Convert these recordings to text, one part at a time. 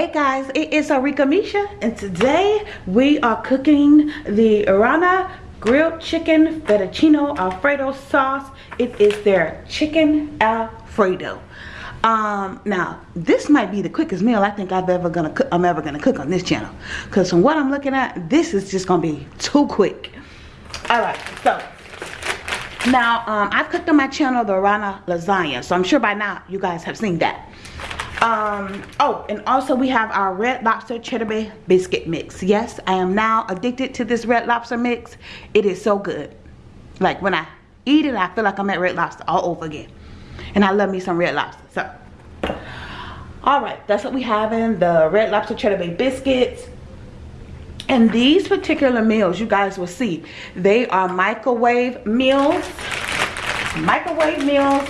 Hey guys, it is Arika Misha and today we are cooking the Arana grilled chicken fettuccine alfredo sauce. It is their chicken alfredo. Um, now this might be the quickest meal I think I've ever gonna cook I'm ever gonna cook on this channel. Cause from what I'm looking at, this is just gonna be too quick. Alright, so now um, I've cooked on my channel the Arana lasagna, so I'm sure by now you guys have seen that um oh and also we have our red lobster cheddar bay biscuit mix. Yes i am now addicted to this red lobster mix. It is so good. Like when i eat it i feel like i'm at red lobster all over again. And i love me some red lobster so. All right that's what we have in the red lobster cheddar bay biscuits. And these particular meals you guys will see they are microwave meals microwave meals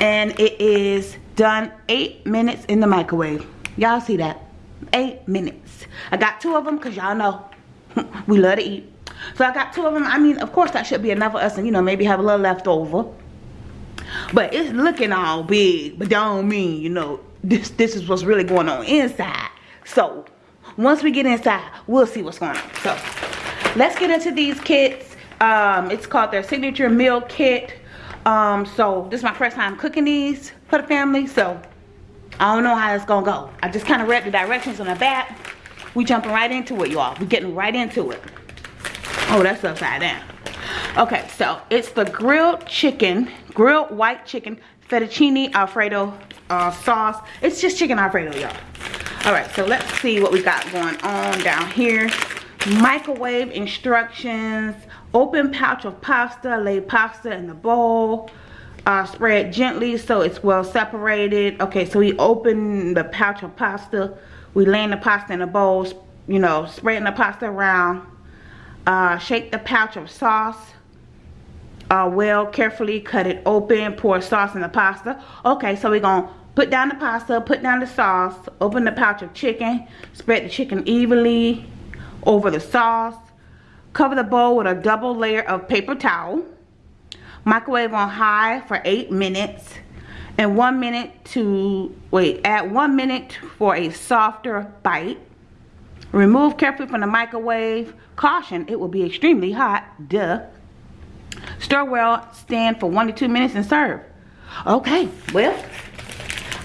and it is done eight minutes in the microwave. Y'all see that? Eight minutes. I got two of them because y'all know. We love to eat. So i got two of them i mean of course that should be enough for us and you know maybe have a little left over. But it's looking all big but don't mean you know this this is what's really going on inside. So once we get inside we'll see what's going on. So let's get into these kits. Um it's called their signature meal kit um so this is my first time cooking these for the family so i don't know how it's gonna go. I just kind of read the directions on the back. We jumping right into it y'all. We getting right into it. Oh that's upside down. Okay so it's the grilled chicken grilled white chicken fettuccine alfredo uh, sauce. It's just chicken alfredo y'all. All right so let's see what we got going on down here. Microwave instructions open pouch of pasta lay pasta in the bowl uh, spread gently so it's well separated. Okay so we open the pouch of pasta. We lay the pasta in a bowl you know spreading the pasta around. Uh, shake the pouch of sauce. Uh, well carefully cut it open pour sauce in the pasta. Okay so we're gonna put down the pasta put down the sauce open the pouch of chicken spread the chicken evenly over the sauce Cover the bowl with a double layer of paper towel. Microwave on high for 8 minutes. And 1 minute to, wait, add 1 minute for a softer bite. Remove carefully from the microwave. Caution, it will be extremely hot. Duh. Stir well, stand for 1 to 2 minutes and serve. Okay, well,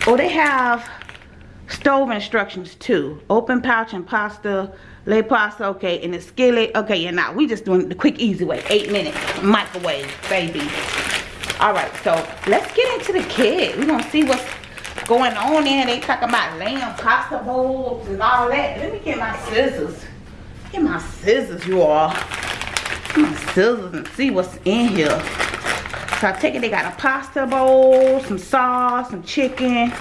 oh, they have stove instructions too. Open pouch and pasta lay pasta, okay, in the skillet. Okay, yeah, now we just doing the quick, easy way. Eight minutes, microwave, baby. All right, so let's get into the kit. We're gonna see what's going on in. They talking about lamb pasta bowls and all that. Let me get my scissors. Get my scissors, you all. Get my scissors and see what's in here. So I take it they got a pasta bowl, some sauce, some chicken.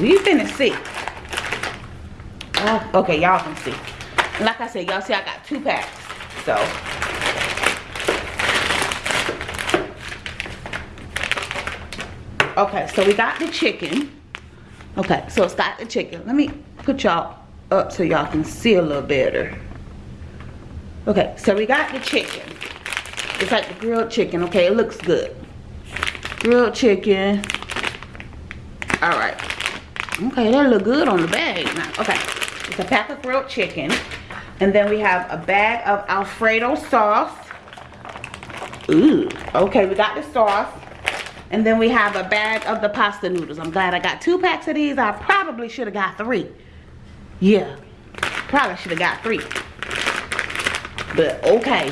We finna see. Oh, okay, y'all can see like I said, y'all see I got two packs. So Okay, so we got the chicken. Okay, so it's got the chicken. Let me put y'all up so y'all can see a little better. Okay, so we got the chicken. It's like the grilled chicken, okay? It looks good. Grilled chicken. Alright. Okay, that look good on the bag. Okay, it's a pack of grilled chicken. And then we have a bag of Alfredo sauce. Ooh, okay, we got the sauce. And then we have a bag of the pasta noodles. I'm glad I got two packs of these. I probably should have got three. Yeah, probably should have got three. But okay.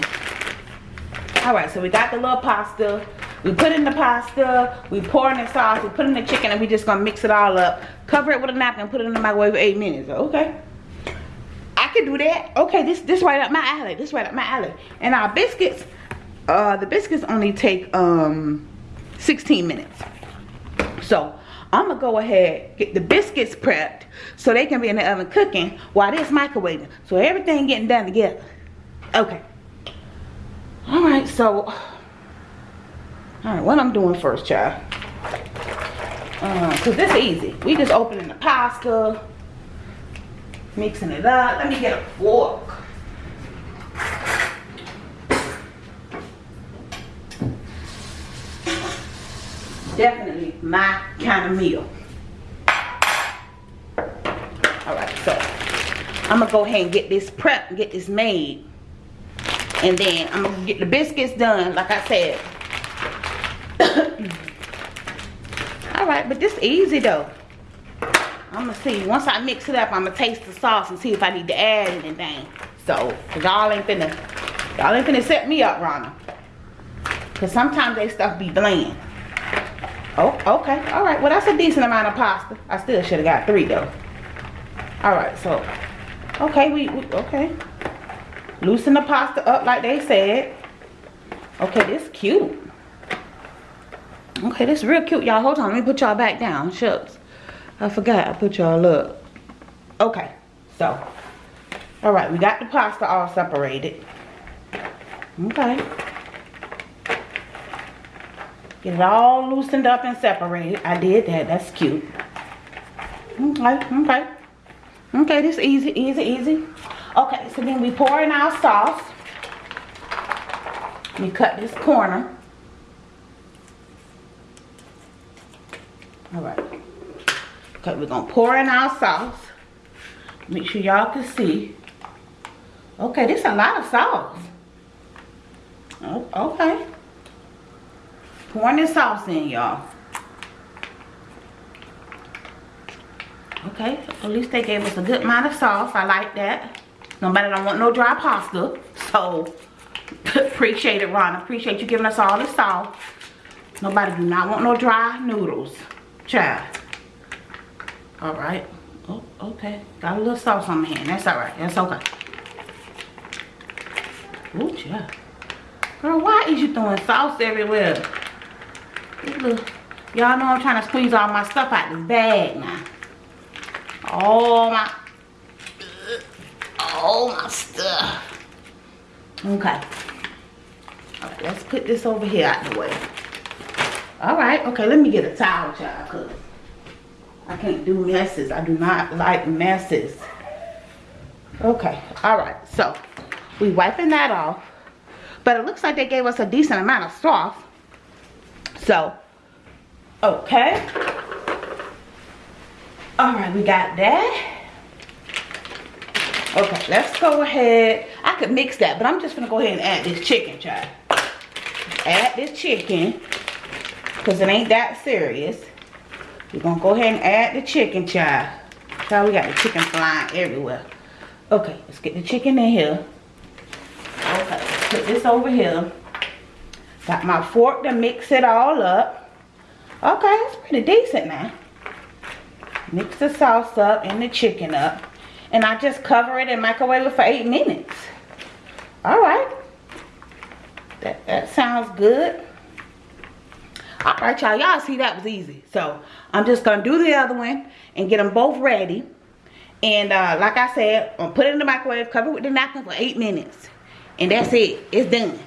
All right, so we got the little pasta. We put in the pasta, we pour in the sauce, we put in the chicken, and we just gonna mix it all up. Cover it with a napkin, put it in the microwave for eight minutes. Okay. I can do that. Okay, this this right up my alley. This right up my alley. And our biscuits, uh, the biscuits only take um 16 minutes. So I'm gonna go ahead get the biscuits prepped so they can be in the oven cooking while this microwaving. So everything getting done together. Okay. All right, so all right, what I'm doing first, child. Uh, cause this is easy. We just opening the pasta mixing it up. Let me get a fork. Definitely my kind of meal. All right, so I'm gonna go ahead and get this prep, get this made. And then I'm gonna get the biscuits done, like I said. Alright, but this easy though. I'm gonna see. Once I mix it up, I'm gonna taste the sauce and see if I need to add anything. So, y'all ain't finna, y'all ain't finna set me up, Rana. Cause sometimes they stuff be bland. Oh, okay. All right. Well, that's a decent amount of pasta. I still should have got three though. All right. So, okay. We, we okay. Loosen the pasta up like they said. Okay, this cute. Okay, this real cute, y'all. Hold on. Let me put y'all back down. Shucks. I forgot. I put y'all up. Okay. So, all right. We got the pasta all separated. Okay. Get it all loosened up and separated. I did that. That's cute. Okay, okay. Okay, this easy, easy, easy. Okay, so then we pour in our sauce. We cut this corner. All right. Okay, we're to pour in our sauce. Make sure y'all can see. Okay, this is a lot of sauce. Oh, okay pouring this sauce in, y'all. Okay, at least they gave us a good amount of sauce. I like that. Nobody don't want no dry pasta. So, appreciate it, Ron. Appreciate you giving us all the sauce. Nobody do not want no dry noodles. Child. Alright. Oh, okay. Got a little sauce on my hand. That's alright. That's okay. Ooh, child. Girl, why is you throwing sauce everywhere? Y'all know I'm trying to squeeze all my stuff out this bag now. All my, all my stuff. Okay. Alright, let's put this over here out of the way. Alright, okay, let me get a towel, child, because I can't do messes. I do not like messes. Okay, alright, so we wiping that off. But it looks like they gave us a decent amount of sauce. So, okay. All right, we got that. Okay, let's go ahead. I could mix that, but I'm just gonna go ahead and add this chicken, child. Add this chicken, because it ain't that serious. We're gonna go ahead and add the chicken, child. Child, we got the chicken flying everywhere. Okay, let's get the chicken in here. Okay, put this over here. Got my fork to mix it all up. Okay, it's pretty decent now. Mix the sauce up and the chicken up. And I just cover it and microwave for eight minutes. Alright. That, that sounds good. Alright, y'all. Y'all see that was easy. So, I'm just going to do the other one and get them both ready. And uh, like I said, I'm put it in the microwave, cover it with the napkin for eight minutes. And that's it. It's done.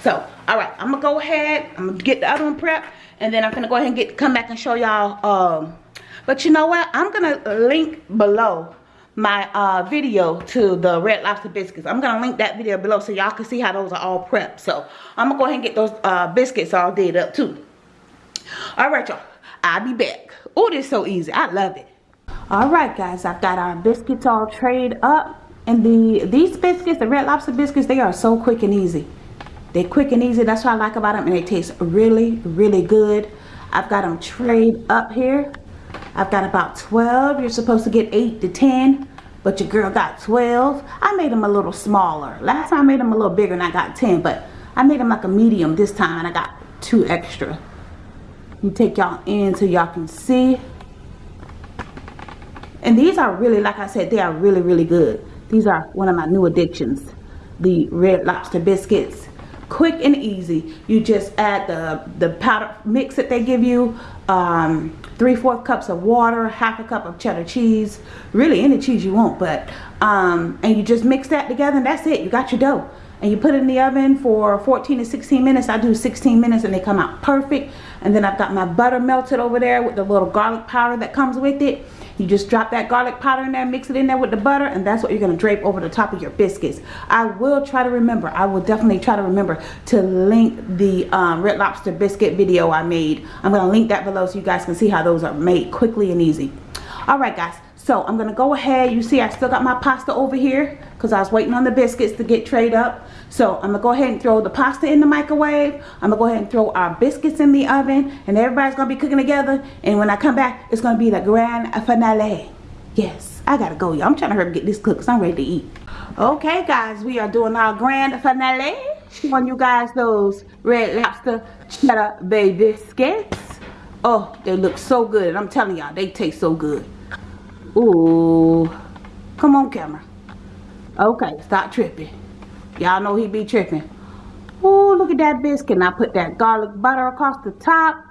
So, all right, I'm gonna go ahead. I'm gonna get the other one prepped, and then I'm gonna go ahead and get come back and show y'all. Um, but you know what? I'm gonna link below my uh, video to the red lobster biscuits. I'm gonna link that video below so y'all can see how those are all prepped. So I'm gonna go ahead and get those uh, biscuits all did up too. All right, y'all. I'll be back. Oh, this is so easy. I love it. All right, guys. I've got our biscuits all trayed up. And the these biscuits, the red lobster biscuits, they are so quick and easy. They're quick and easy. That's what I like about them. And they taste really, really good. I've got them trayed up here. I've got about 12. You're supposed to get 8 to 10. But your girl got 12. I made them a little smaller. Last time I made them a little bigger and I got 10. But I made them like a medium this time. And I got 2 extra. You take y'all in so y'all can see. And these are really, like I said, they are really, really good. These are one of my new addictions. The red lobster biscuits quick and easy you just add the the powder mix that they give you um, three fourth cups of water half a cup of cheddar cheese really any cheese you want but um, and you just mix that together and that's it you got your dough and you put it in the oven for 14 to 16 minutes I do 16 minutes and they come out perfect and then I've got my butter melted over there with the little garlic powder that comes with it you just drop that garlic powder in there, mix it in there with the butter, and that's what you're going to drape over the top of your biscuits. I will try to remember, I will definitely try to remember to link the um, Red Lobster biscuit video I made. I'm going to link that below so you guys can see how those are made quickly and easy. Alright guys, So I'm going to go ahead. You see I still got my pasta over here because I was waiting on the biscuits to get trayed up. So I'm going to go ahead and throw the pasta in the microwave. I'm going to go ahead and throw our biscuits in the oven. And everybody's going to be cooking together. And when I come back, it's going to be the grand finale. Yes, I got to go, y'all. I'm trying to hurry up get this cooked because I'm ready to eat. Okay, guys, we are doing our grand finale. Showing you guys those red lobster cheddar bay biscuits. Oh, they look so good. And I'm telling y'all, they taste so good. Ooh. Come on, camera. Okay, stop tripping. Y'all know he be tripping. Ooh, look at that biscuit. And I put that garlic butter across the top.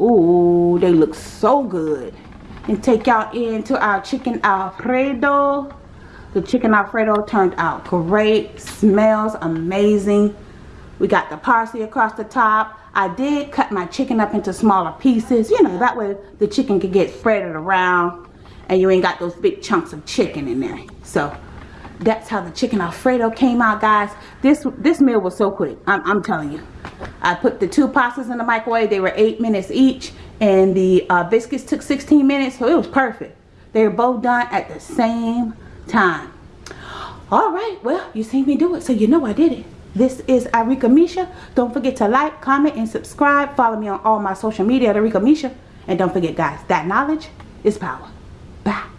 Ooh, they look so good. And take y'all into our chicken alfredo. The chicken alfredo turned out great. Smells amazing. We got the parsley across the top. I did cut my chicken up into smaller pieces. You know, that way the chicken could get spreaded around and you ain't got those big chunks of chicken in there. So that's how the chicken alfredo came out guys. This this meal was so quick. I'm, I'm telling you. I put the two pastas in the microwave. They were eight minutes each. And the uh, biscuits took 16 minutes. So it was perfect. They were both done at the same time. All right. Well you seen me do it. So you know I did it. This is Arika Misha. Don't forget to like, comment, and subscribe. Follow me on all my social media at Arika Misha. And don't forget, guys, that knowledge is power. Bye.